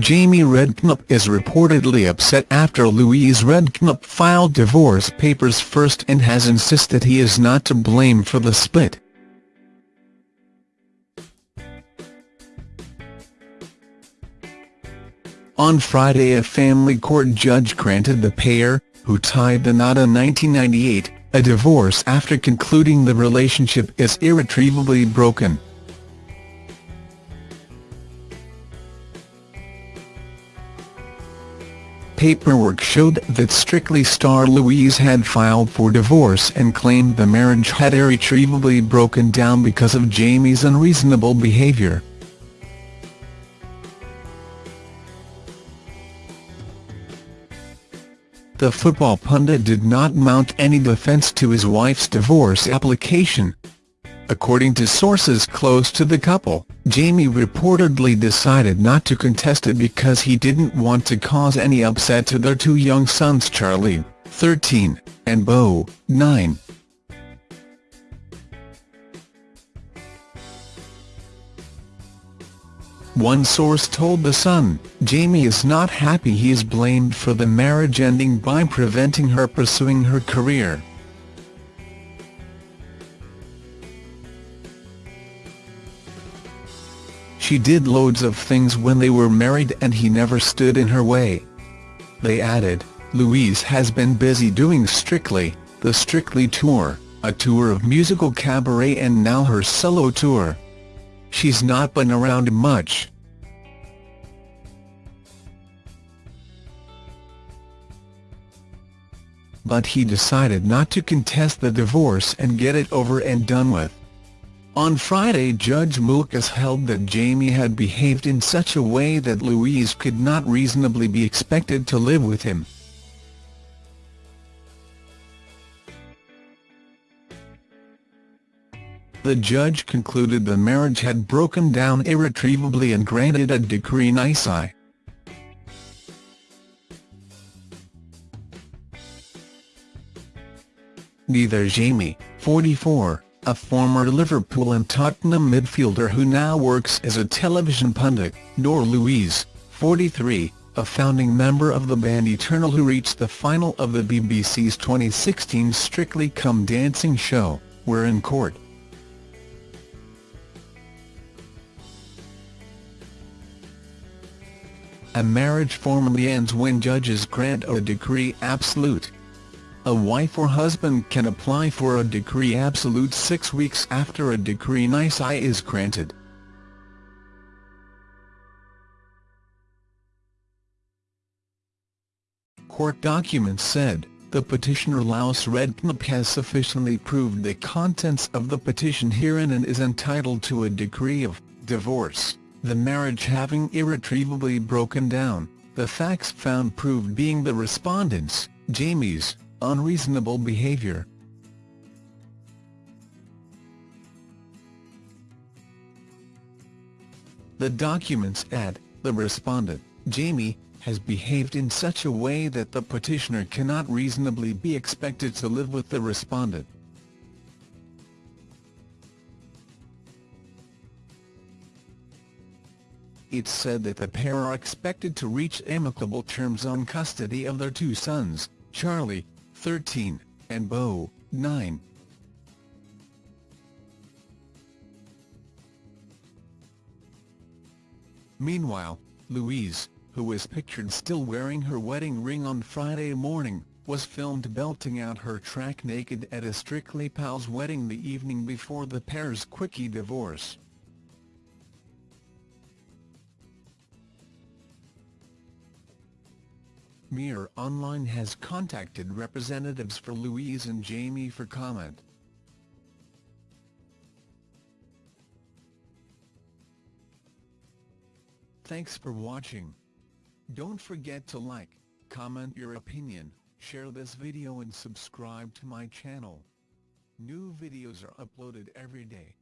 Jamie Redknapp is reportedly upset after Louise Redknapp filed divorce papers first and has insisted he is not to blame for the split. On Friday a family court judge granted the pair, who tied the knot in 1998, a divorce after concluding the relationship is irretrievably broken. Paperwork showed that Strictly star Louise had filed for divorce and claimed the marriage had irretrievably broken down because of Jamie's unreasonable behaviour. The football pundit did not mount any defence to his wife's divorce application. According to sources close to the couple, Jamie reportedly decided not to contest it because he didn't want to cause any upset to their two young sons Charlie, 13, and Beau, 9. One source told The Sun, Jamie is not happy he is blamed for the marriage ending by preventing her pursuing her career. She did loads of things when they were married and he never stood in her way. They added, Louise has been busy doing Strictly, the Strictly Tour, a tour of musical cabaret and now her solo tour. She's not been around much. But he decided not to contest the divorce and get it over and done with. On Friday Judge Mulkas held that Jamie had behaved in such a way that Louise could not reasonably be expected to live with him. The judge concluded the marriage had broken down irretrievably and granted a decree nisi. Neither Jamie, 44, a former Liverpool and Tottenham midfielder who now works as a television pundit, nor Louise, 43, a founding member of the band Eternal who reached the final of the BBC's 2016 Strictly Come Dancing show, were in court. A marriage formally ends when judges grant a decree absolute. A wife or husband can apply for a decree absolute six weeks after a decree nisi is granted. Court documents said, the petitioner Louise Redknapp has sufficiently proved the contents of the petition herein and is entitled to a decree of divorce, the marriage having irretrievably broken down, the facts found proved being the respondent's, Jamie's, unreasonable behavior. The documents add, the respondent, Jamie, has behaved in such a way that the petitioner cannot reasonably be expected to live with the respondent. It's said that the pair are expected to reach amicable terms on custody of their two sons, Charlie, 13, and Beau, 9. Meanwhile, Louise, who is pictured still wearing her wedding ring on Friday morning, was filmed belting out her track naked at a Strictly Pals wedding the evening before the pair's quickie divorce. Mirror Online has contacted representatives for Louise and Jamie for comment. Thanks for watching. Don't forget to like, comment your opinion, share this video and subscribe to my channel. New videos are uploaded every day.